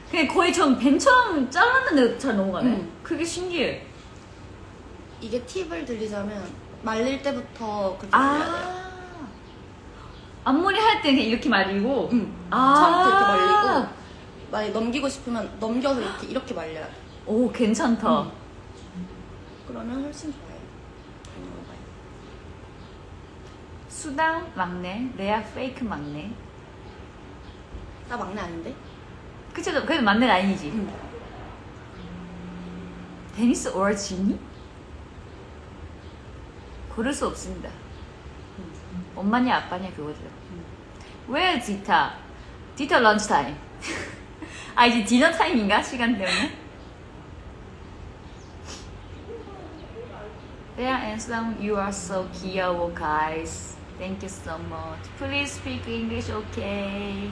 그냥 거의 전 벤처럼 잘랐는데 잘 넘어가네 음. 그게 신기해 이게 팁을 들리자면 말릴 때부터 그렇게 말려야 돼요. 아 앞머리 할 때는 이렇게 말리고 응. 아. 처음부터 이렇게 말리고 만약 넘기고 싶으면 넘겨서 이렇게 이렇게 말려야 돼. 오 괜찮다 음. 그러면 훨씬 좋아요. 수담 막내 레아 fake 막내 나 막내 아닌데? 그치 그래도 맞는 라인이지 응. 데니스 or 지니? 고를 수 없습니다 엄마냐 아빠냐 그거죠 왜 디타? 디타 런치 타임 아 이제 디너 타임인가? 시간 때문에 Yeah, and Song, you are so 귀여워, guys. Thank you so much. Please speak English, okay?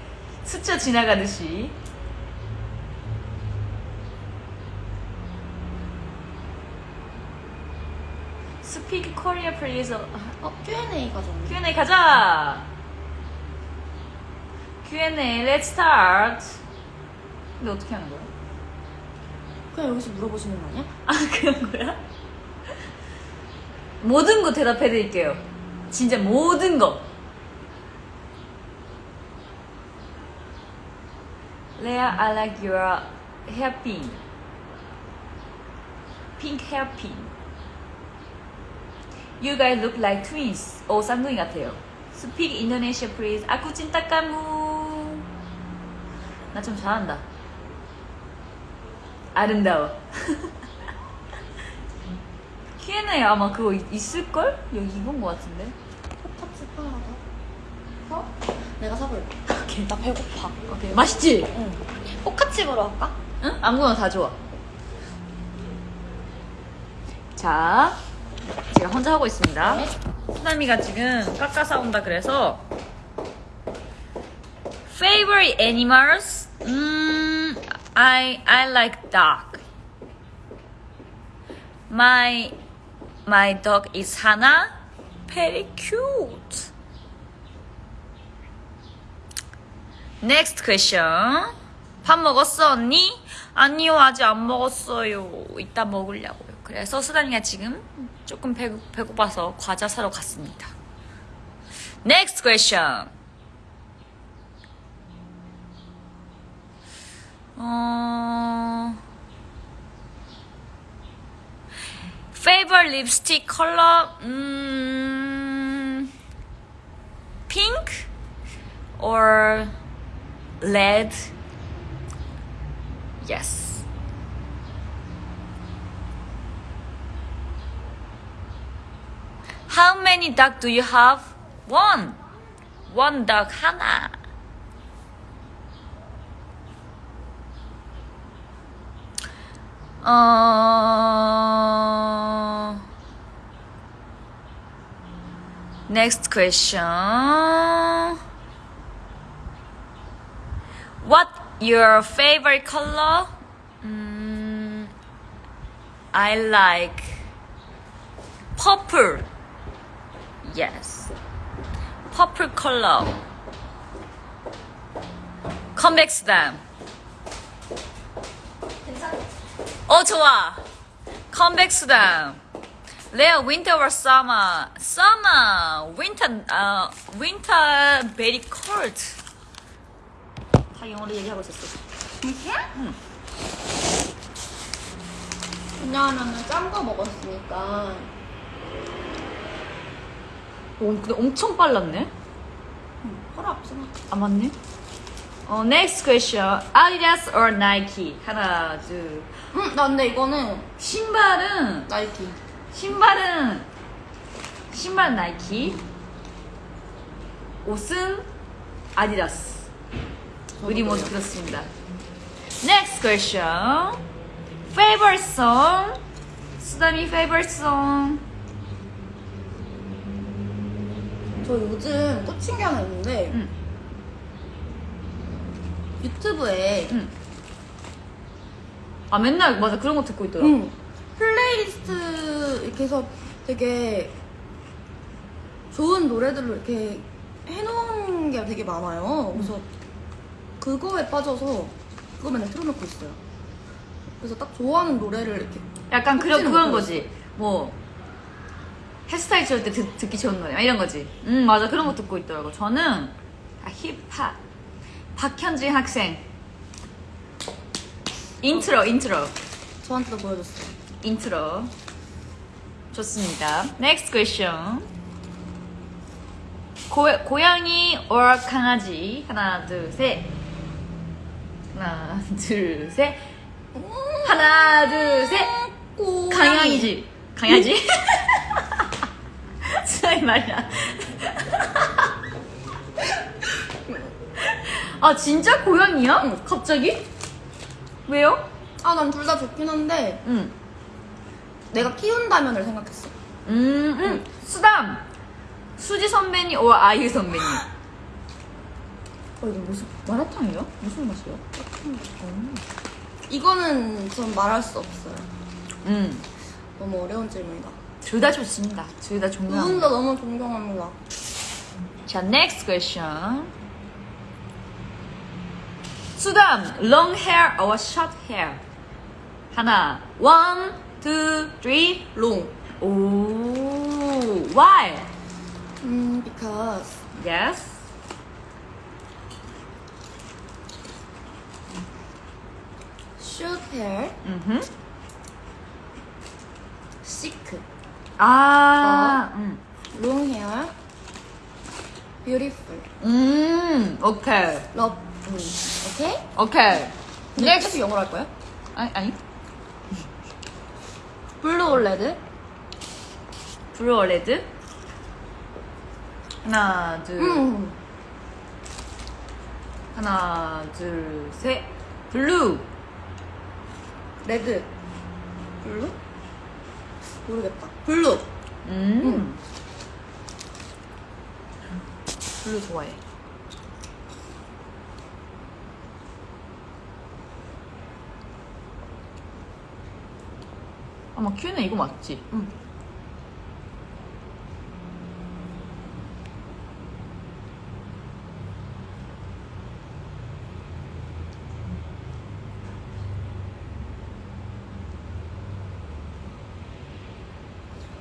스쳐 지나가듯이. Speak Korea please. 어, Q&A 가져왔네. Q&A 가자. Q&A, let's start. 근데 어떻게 하는 거야? 그냥 여기서 물어보시는 거 아니야? 아 그런 거야? 모든 거 대답해 드릴게요. 진짜 모든 거. Lea, I like your hairpin. Pink hairpin. You guys look like twins. 오, 쌍둥이 같아요. Speak Indonesia, please. Cinta kamu. 나좀 잘한다. 아름다워. Q&A 아마 그거 있- 있을걸? 여기 입은 거 같은데? 포카치 하나 더. 어? 내가 사볼게. 오케이. 나 배고파. 오케이. 맛있지? 응. 포카칩으로 할까? 응? 아무거나 다 좋아. 자, 제가 혼자 하고 있습니다. 네. 수남이가 지금 깎아 싸운다 그래서 Favorite animals? 음, I I like dog. My my dog is Hana. Very cute. Next question. 밥 먹었어 언니? 아니요 아직 안 먹었어요. 이따 먹으려고요. 그래서 수단이가 지금 조금 배고, 배고파서 과자 사러 갔습니다. Next question. 어... Favorite lipstick color? 음... Pink or led yes. How many duck do you have? One. One duck hannah. Uh, next question. What your favorite color? Mm, I like purple. Yes, purple color. Convex them. 어 좋아. Convex them. Leo, winter or summer? Summer. Winter. Uh, winter very cold. 다 영어로 얘기하고 있었어. 왜냐하면 짠 거 먹었으니까. 오, 근데 엄청 빨랐네. 응, 허락 없잖아. 아 맞네. 어, next question. Adidas or Nike? 하나, 둘. 응, 나 근데 이거는 신발은 나이키. 신발은 신발 나이키. 옷은 아디다스. 우리 모두 그렇습니다. Next question. Favorite song? 수담이 favorite song? 저 요즘 꽂힌 게 하나 있는데 응. 유튜브에 응. 아 맨날 맞아 그런 거 듣고 있더라. 응. 플레이리스트 이렇게 해서 되게 좋은 노래들로 이렇게 해놓은 게 되게 많아요. 그래서 그거에 빠져서 그거 맨날 틀어놓고 있어요. 그래서 딱 좋아하는 노래를 이렇게 약간 그런 그런. 거지. 뭐 헤어스타일 지울 때 듣, 듣기 좋은 노래 막 이런 거지. 음 맞아 그런 거 듣고 있더라고. 저는 아, 힙합 박현진 학생 인트로 인트로 저한테도 보여줬어요. 인트로 좋습니다. Next question. 고, 고양이 or 강아지 하나 둘 셋. 하나 둘 셋. 하나 둘 셋. 강양이지. 강아지? 수아이 말이야. 아 진짜 고양이야? 응. 갑자기? 왜요? 아, 난 둘 다 좋긴 한데 응. 내가 키운다면을 생각했어. 음, 음. 수담. 수지 선배님 or 아이유 선배님. 어 이거 무슨 마라탕이야? 무슨 맛이야? 이거는 전 말할 수 없어요. 음. 너무 어려운 질문이다. 둘 다 좋습니다. 둘다두분 존경합니다. 다 너무 존경합니다. 자, next question. 수담, long hair or short hair? 하나, one, two, three. 롱. 오, why? 음, because Yes. Short hair, 음. sick. 아, 음. long hair, beautiful. 음, 오케이. 음, 오케이? 오케이. 근데. 계속 영어로 할 거야? 아니, 아니. blue or red? blue or red? 하나, 둘, 음. 하나, 둘, 셋. blue. red. blue? 모르겠다. blue. 음. 블루 좋아해. 아마 큐는 이거 맞지? 응.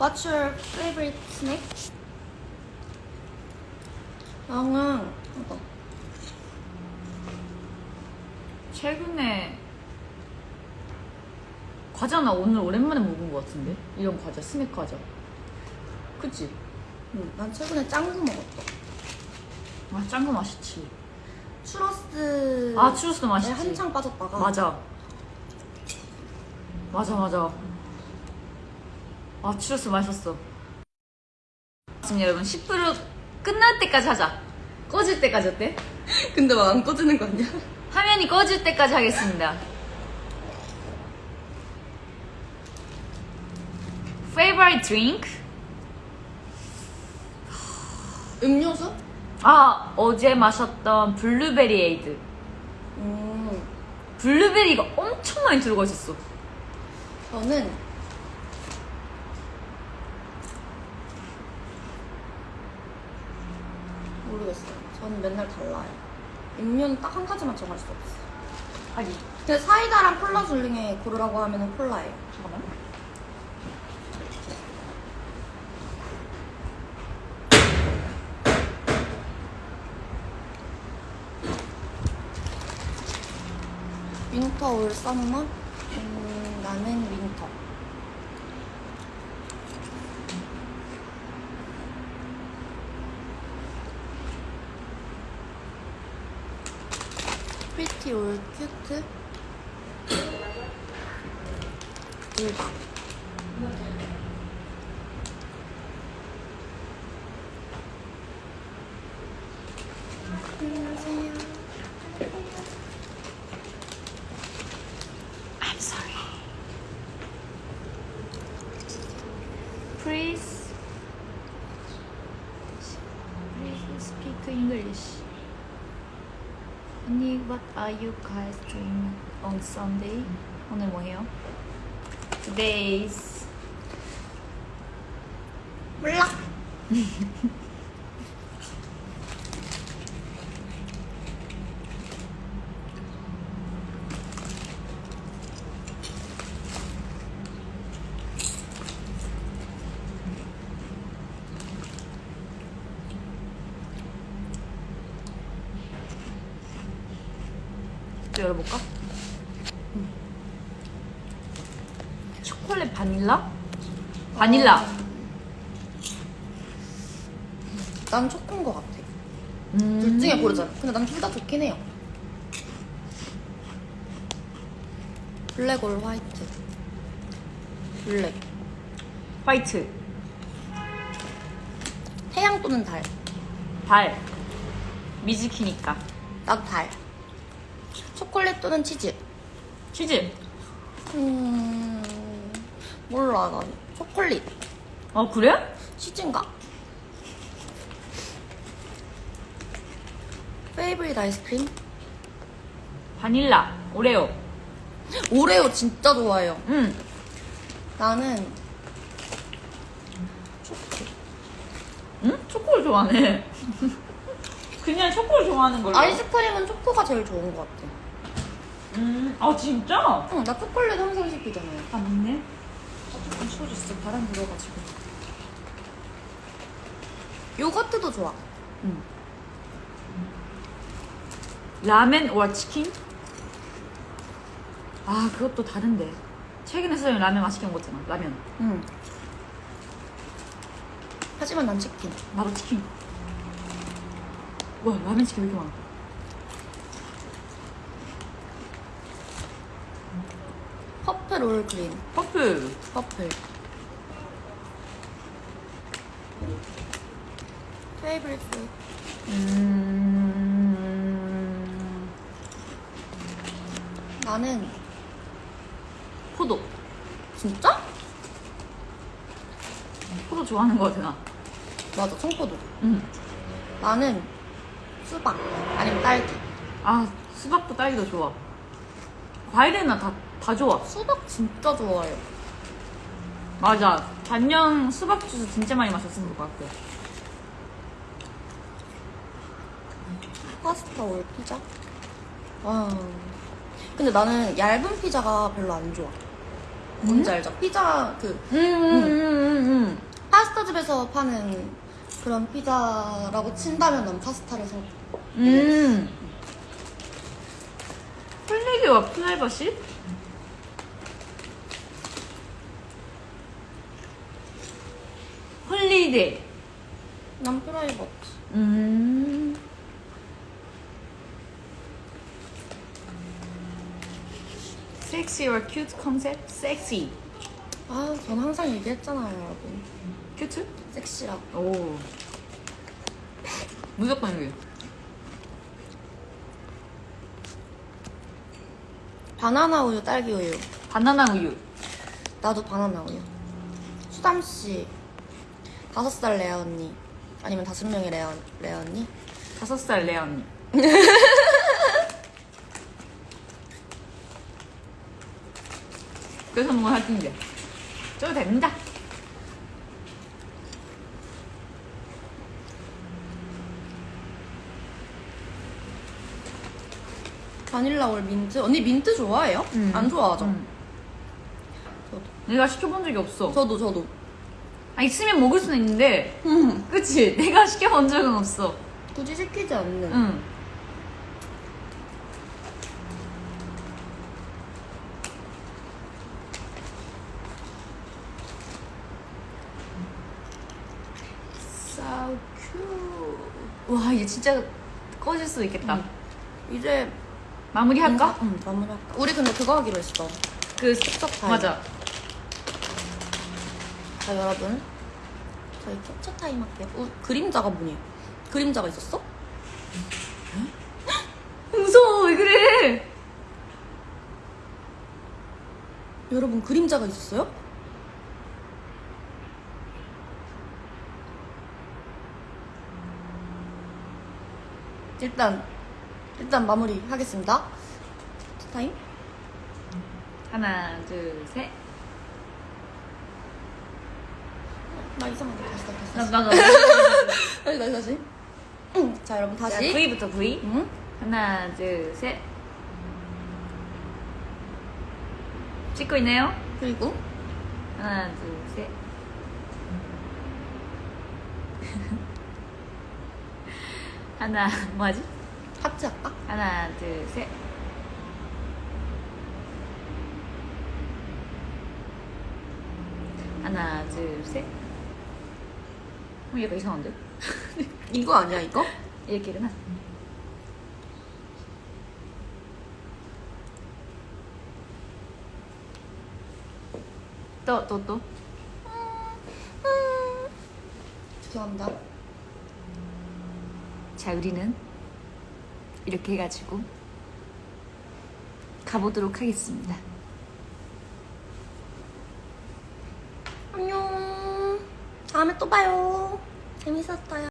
What's your favorite snack? 나는 이거. 최근에 과자 나 오늘 오랜만에 먹은 것 같은데? 이런 과자, 스낵 과자. 그치? 응, 난 최근에 짱구 먹었어. 아, 짠거 맛있지. 추러스. 아, 추러스도 맛있지. 한창 빠졌다가. 맞아. 맞아, 맞아. 아, 추러스 맛있었어. 지금 여러분, 10% 끝날 때까지 하자. 꺼질 때까지 어때? 근데 막 안 꺼지는 거 아니야? 화면이 꺼질 때까지 하겠습니다. Favorite drink? 음료수? 아, 어제 마셨던 블루베리 에이드. 음. 블루베리가 엄청 많이 들어가 있었어. 저는 모르겠어요. 저는 맨날 달라요. 음료는 딱 한 가지만 정할 수 없어요. 아니, 근데 사이다랑 콜라 중에 고르라고 하면 콜라예요. 잠깐만. 윈터 올 썸머? 음, 나는 윈터. 프리티 올 큐트? 둘 are you guys doing on Sunday? 오늘 뭐해요? Today's 바닐라. 난 초코인 것 같아. 음. 둘 중에 고르자. 근데 난 둘 다 좋긴 해요. black or white. black. white. 태양 또는 달. 달. 미즈키니까. 나도 달. 초콜릿 또는 치즈. 치즈. 음, 몰라, 난. 초콜릿. 어, 그래? 치즈인가? 페이브릿 아이스크림? 바닐라. 오레오. 오레오 진짜 좋아해요. 음. 나는 응? 초코를 좋아하네. 그냥 초코를 좋아하는 걸로. 아이스크림은 초코가 제일 좋은 것 같아. 음. 아, 진짜? 응, 나 초콜릿 항상 시키잖아요. 아, 맞네. 조금 치워줬어. 바람 불어가지고. 요거트도 좋아. 음. 라멘 or 치킨? 아, 그것도 다른데. 최근에 선생님 라면 맛있게 먹었잖아. 라면. 응. 하지만 난 치킨. 나도 치킨. 와, 라면 치킨 왜 이렇게 많아? 퍼플 올 그린. 퍼플. 퍼플. 페이브릿 푸드. 음. 나는 포도. 진짜? 포도 좋아하는 거 같아, 나. 맞아, 청포도. 응. 나는 수박 아니면 딸기. 아, 수박도 딸기도 좋아. 과일은 나 다, 다 좋아. 수박 진짜 좋아해요. 맞아. 작년 수박 주스 진짜 많이 마셨을 것 같아. 파스타 올 피자? 와. 근데 나는 얇은 피자가 별로 안 좋아. 뭔지 알죠? 피자 그 음, 음, 음, 음. 파스타 집에서 파는 그런 피자라고 친다면 난 파스타를 선. 음. 플리기와 프라이버시? 홀리데이. 난 프라이버트. 음. 섹시 or cute 컨셉? 섹시. 아, 전 항상 얘기했잖아요, 여러분. cute? 섹시라고. 오. 무조건 여기. 바나나 우유, 딸기 우유. 바나나 우유. 나도 바나나 우유. 수담 씨. 다섯 살 레아 언니. 아니면 다섯 명의 레아, 레아 언니? 다섯 살 레아 언니. 그래서 뭔가 할 텐데. 저도 됩니다. 바닐라 올 민트. 언니 민트 좋아해요? 음. 안 좋아하죠? 음. 저도. 내가 시켜본 적이 없어. 저도, 저도. 아, 있으면 먹을 수는 있는데, 음. 그치? 내가 시켜본 적은 없어. 굳이 시키지 않는. 응. So cute. 와, 이게 진짜 꺼질 수도 있겠다. 음. 이제 마무리할까? 응, 마무리할까? 우리 근데 그거 하기로 했어. 그, 캡처 타임. 맞아. 자, 여러분. 저희 캡처 타임 할게요. 우, 그림자가 뭐니? 그림자가 있었어? 무서워, 왜 그래? 여러분, 그림자가 있었어요? 일단, 일단 마무리 하겠습니다. 캡처 타임. 하나, 둘, 셋. 나 이상한데 다시 다시 나나 다시 다시 다시. 자 여러분 다시. 자, V부터 V 응? 하나 둘셋. 찍고 있네요? 그리고? 하나 둘셋. 하나 뭐하지? 하트 하나 둘셋. 하나 둘셋. 어, 얘가 이상한데? 이거 아니야 이거? 이렇게 일어나. 또, 또, 또. 죄송합니다. 자, 우리는 이렇게 해가지고 가보도록 하겠습니다. 안녕. 다음에 또 봐요. 재밌었어요.